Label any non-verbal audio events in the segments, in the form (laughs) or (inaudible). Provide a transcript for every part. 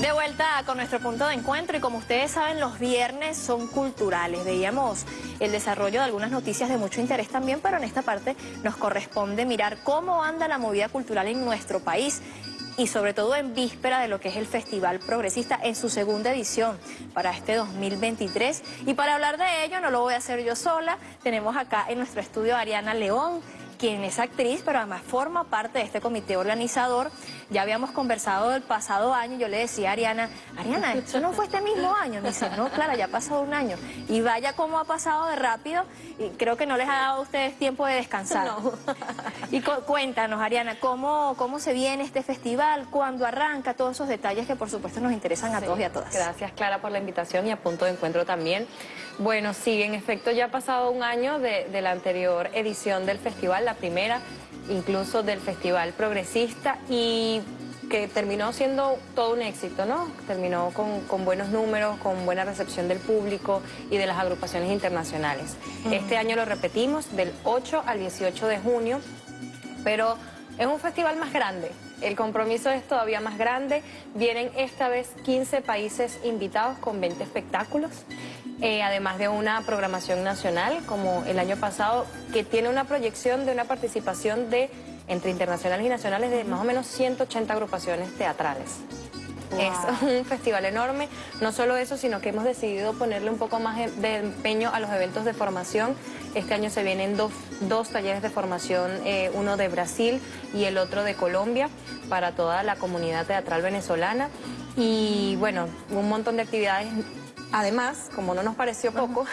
De vuelta con nuestro punto de encuentro y como ustedes saben los viernes son culturales. Veíamos el desarrollo de algunas noticias de mucho interés también, pero en esta parte nos corresponde mirar cómo anda la movida cultural en nuestro país y sobre todo en víspera de lo que es el Festival Progresista en su segunda edición para este 2023. Y para hablar de ello no lo voy a hacer yo sola, tenemos acá en nuestro estudio a Ariana León, quien es actriz, pero además forma parte de este comité organizador. Ya habíamos conversado el pasado año, yo le decía a Ariana, Ariana, ¿eso no fue este mismo año? Me dice, no, claro, ya ha pasado un año. Y vaya cómo ha pasado de rápido, y creo que no les ha dado a ustedes tiempo de descansar. No. y cuéntanos, Ariana, ¿cómo, ¿cómo se viene este festival? ¿Cuándo arranca? Todos esos detalles que por supuesto nos interesan a todos y a todas. Gracias, Clara, por la invitación y a punto de encuentro también. Bueno, sí, en efecto ya ha pasado un año de, de la anterior edición del festival, la primera, incluso del Festival Progresista y que terminó siendo todo un éxito, ¿no? Terminó con, buenos números, con buena recepción del público y de las agrupaciones internacionales. Este año lo repetimos del 8 al 18 de junio, pero es un festival más grande. El compromiso es todavía más grande. Vienen esta vez 15 países invitados con 20 espectáculos. Eh, además de una programación nacional como el año pasado, que tiene una proyección de una participación de entre internacionales y nacionales de más o menos 180 agrupaciones teatrales. Es un festival enorme, no solo eso, sino que hemos decidido ponerle un poco más de empeño a los eventos de formación. Este año se vienen dos, dos talleres de formación, eh, uno de Brasil y el otro de Colombia, para toda la comunidad teatral venezolana. Y bueno, un montón de actividades Además, como no nos pareció poco,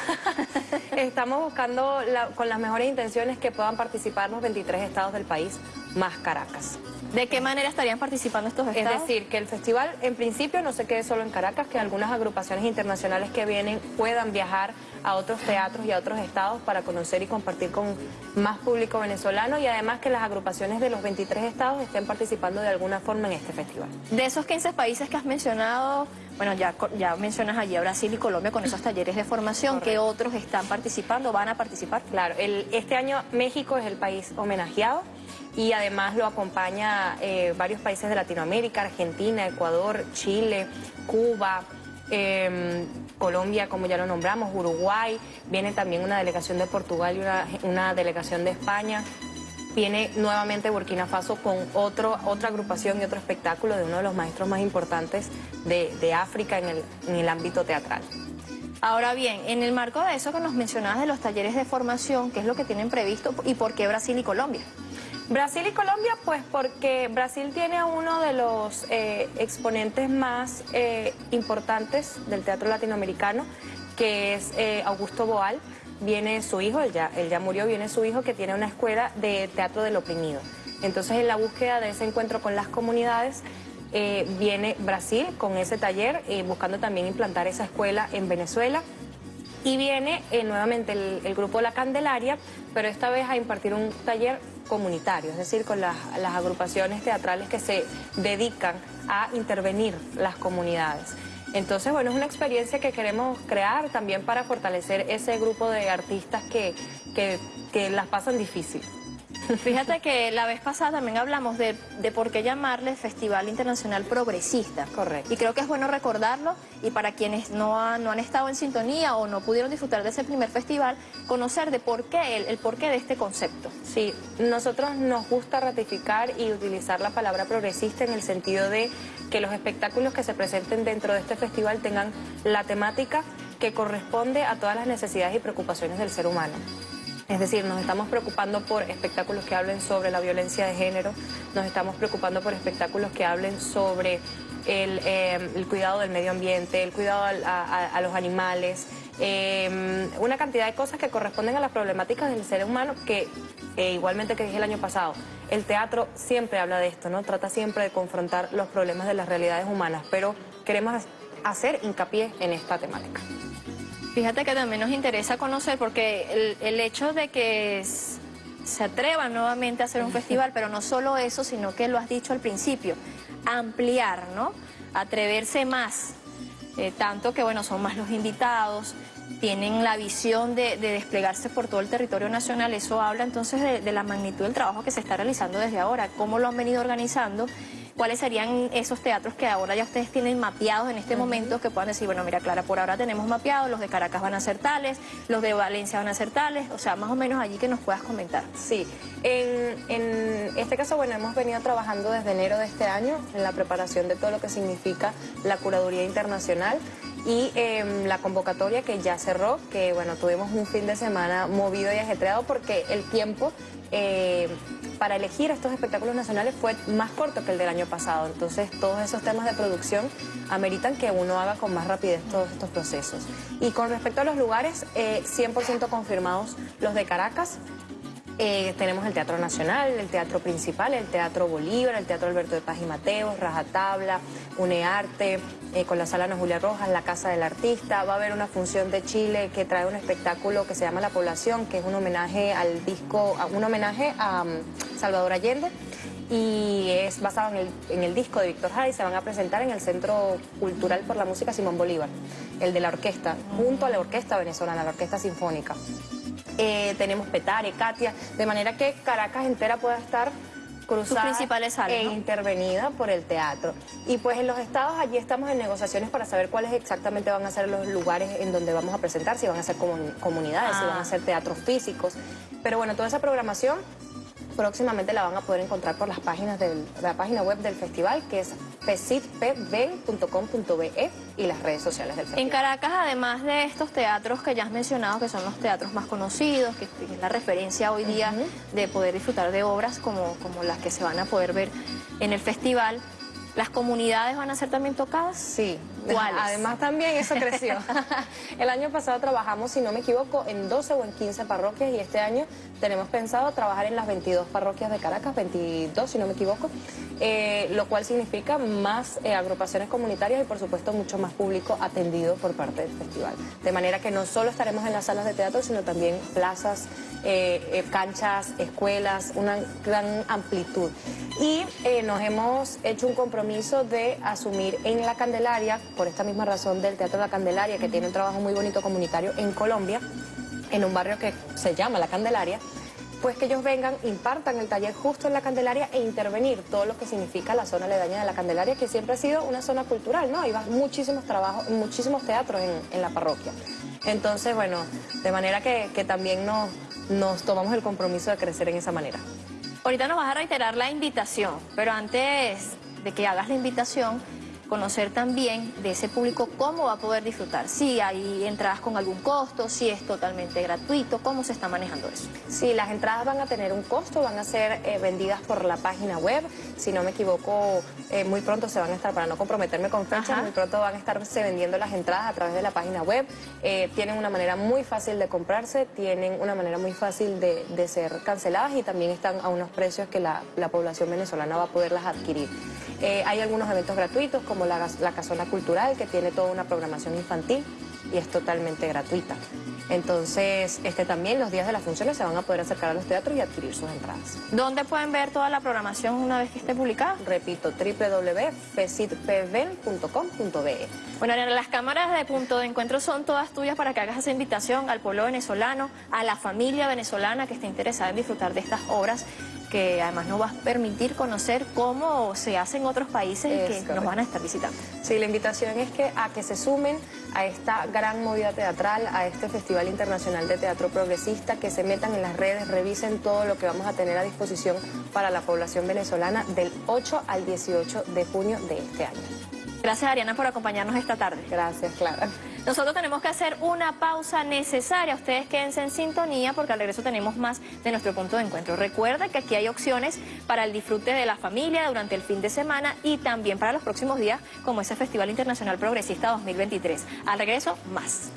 (laughs) estamos buscando con las mejores intenciones que puedan participar los 23 estados del país, más Caracas. ¿De qué manera estarían participando estos estados? Es decir, que el festival en principio no se quede solo en Caracas, que algunas agrupaciones internacionales que vienen puedan viajar a otros teatros y a otros estados para conocer y compartir con más público venezolano y además que las agrupaciones de los 23 estados estén participando de alguna forma en este festival. De esos 15 países que has mencionado, bueno, ya, ya mencionas allí a Brasil y Colombia con esos talleres de formación, ¿qué otros están participando, van a participar? Claro, este año México es el país homenajeado y además lo acompaña eh, varios países de Latinoamérica, Argentina, Ecuador, Chile, Cuba, em, Colombia, como ya lo nombramos, Uruguay, viene también una delegación de Portugal y una, delegación de España, viene nuevamente Burkina Faso con otro, otra agrupación y otro espectáculo de uno de los maestros más importantes de, África en el, en el ámbito teatral. Ahora bien, en el marco de eso que nos mencionabas de los talleres de formación, ¿qué es lo que tienen previsto y por qué Brasil y Colombia? Brasil y Colombia, pues porque Brasil tiene a uno de los eh, exponentes más eh, importantes del teatro latinoamericano, que es eh, Augusto Boal. Viene su hijo, él ya, él ya murió, viene su hijo que tiene una escuela de teatro del oprimido. Entonces, en la búsqueda de ese encuentro con las comunidades, viene Brasil con ese taller, buscando también implantar esa escuela en Venezuela. Y viene nuevamente el, el grupo La Candelaria, pero esta vez a impartir un taller comunitario, es decir, con las, agrupaciones teatrales que se dedican a intervenir las comunidades. Entonces, bueno, es una experiencia que queremos crear también para fortalecer ese grupo de artistas que, que, que las pasan difícil. Fíjate que la vez pasada también hablamos de, por qué llamarle Festival Internacional Progresista. Correcto. Y creo que es bueno recordarlo y para quienes no, no han estado en sintonía o no pudieron disfrutar de ese primer festival, conocer de por qué, el, el porqué de este concepto. Sí, nosotros nos gusta ratificar y utilizar la palabra progresista en el sentido de que los espectáculos que se presenten dentro de este festival tengan la temática que corresponde a todas las necesidades y preocupaciones del ser humano. Es decir, nos estamos preocupando por espectáculos que hablen sobre la violencia de género, nos estamos preocupando por espectáculos que hablen sobre el, eh, cuidado del medio ambiente, el cuidado a, los animales, eh, una cantidad de cosas que corresponden a las problemáticas del ser humano que, eh, igualmente que dije el año pasado, el teatro siempre habla de esto, ¿no? Trata siempre de confrontar los problemas de las realidades humanas, pero queremos hacer hincapié en esta temática. Fíjate que también nos interesa conocer porque el, hecho de que se atrevan nuevamente a hacer un festival, pero no solo eso, sino que lo has dicho al principio, ampliar, ¿no? Atreverse más, eh, tanto que, bueno, son más los invitados, tienen la visión de, desplegarse por todo el territorio nacional, eso habla entonces de, de la magnitud del trabajo que se está realizando desde ahora, cómo lo han venido organizando cuáles serían esos teatros que ahora ya ustedes tienen mapeados en este momento, que puedan decir, bueno, mira Clara, por ahora tenemos mapeados, los de Caracas van a ser tales, los de Valencia van a ser tales, o sea, más o menos allí que nos puedas comentar. Sí, en, en este caso, bueno, hemos venido trabajando desde enero de este año en la preparación de todo lo que significa la curaduría internacional y em, la convocatoria que ya cerró, que bueno, tuvimos un fin de semana movido y ajetreado porque el tiempo eh, para elegir estos espectáculos nacionales fue más corto que el del año pasado, entonces todos esos temas de producción ameritan que uno haga con más rapidez todos estos procesos. Y con respecto a los lugares, 100% eh, confirmados los de Caracas, eh, tenemos el Teatro Nacional, el Teatro Principal, el Teatro Bolívar, el Teatro Alberto de Paz y Mateos, Rajatabla, UNEARTE, eh, con la Sala Ana Julia Rojas, la Casa del Artista. Va a haber una función de Chile que trae un espectáculo que se llama La Población, que es un homenaje al disco, un homenaje a um, Salvador Allende y es basado en el, en el disco de Víctor Jara y se van a presentar en el Centro Cultural por la Música Simón Bolívar, el de la orquesta, junto a la orquesta venezolana, la orquesta sinfónica. Eh, tenemos Petare, Katia, de manera que Caracas entera pueda estar cruzada principales e intervenida por el teatro. Y pues en los estados allí estamos en negociaciones para saber cuáles exactamente van a ser los lugares en donde vamos a presentar, si van a ser comunidades, si van a ah. ser teatros físicos. Pero bueno, toda esa programación próximamente la van a poder encontrar por las páginas de la página web del festival, que es pesitpven.com.be y las redes sociales del festival. En Caracas, además de estos teatros que ya has mencionado, que son los teatros más conocidos, que es la referencia hoy día de poder disfrutar de obras como, como las que se van a poder ver en el festival, ¿Las comunidades van a ser también tocadas? Sí. (laughs) Además también eso creció. (laughs) el año pasado trabajamos, si no me equivoco, en 12 o en 15 parroquias y este año tenemos pensado trabajar en las 22 parroquias de Caracas, 22 si no me equivoco, eh, lo cual significa más eh, agrupaciones comunitarias y por supuesto mucho más público atendido por parte del festival. De manera que no solo estaremos en las salas de teatro, sino también plazas, eh, canchas, escuelas, una gran amplitud. Y nos hemos hecho un compromiso de asumir en La Candelaria, por esta misma razón del Teatro La Candelaria, que tiene un trabajo muy bonito comunitario en Colombia, en un barrio que se llama La Candelaria, pues que ellos vengan, impartan el taller justo en La Candelaria e intervenir todo lo que significa la zona aledaña de La Candelaria, que siempre ha sido una zona cultural, ¿no? Hay muchísimos trabajos, muchísimos teatros en, la parroquia. Entonces, bueno, de manera que, también nos, nos tomamos el compromiso de crecer en esa manera. Ahorita nos vas a reiterar la invitación, pero antes de que hagas la invitación, conocer también de ese público cómo va a poder disfrutar, si hay entradas con algún costo, si es totalmente gratuito, cómo se está manejando eso. Sí, las entradas van a tener un costo, van a ser eh, vendidas por la página web, si no me equivoco, eh, muy pronto se van a estar, para no comprometerme con fechas, muy pronto van a estarse vendiendo las entradas a través de la página web, eh, tienen una manera muy fácil de comprarse, tienen una manera muy fácil de, ser canceladas y también están a unos precios que la, la población venezolana va a poderlas adquirir. hay algunos eventos gratuitos como como la, la Casona Cultural, que tiene toda una programación infantil y es totalmente gratuita. Entonces, este también los días de las funciones se van a poder acercar a los teatros y adquirir sus entradas. ¿Dónde pueden ver toda la programación una vez que esté publicada? Repito, www.fesitpven.com.be. Bueno, las cámaras de punto de encuentro son todas tuyas para que hagas esa invitación al pueblo venezolano, a la familia venezolana que esté interesada en disfrutar de estas obras que además nos va a permitir conocer cómo se hace en otros países y que nos van a estar visitando. Sí, la invitación es que a que se sumen a esta gran movida teatral, a este Festival Internacional de Teatro Progresista, que se metan en las redes, revisen todo lo que vamos a tener a disposición para la población venezolana del 8 al 18 de junio de este año. Gracias Ariana por acompañarnos esta tarde. Gracias, Clara. Nosotros tenemos que hacer una pausa necesaria. Ustedes quédense en sintonía porque al regreso tenemos más de nuestro punto de encuentro. Recuerda que aquí hay opciones para el disfrute de la familia durante el fin de semana y también para los próximos días como ese Festival Internacional Progresista 2023. Al regreso, más.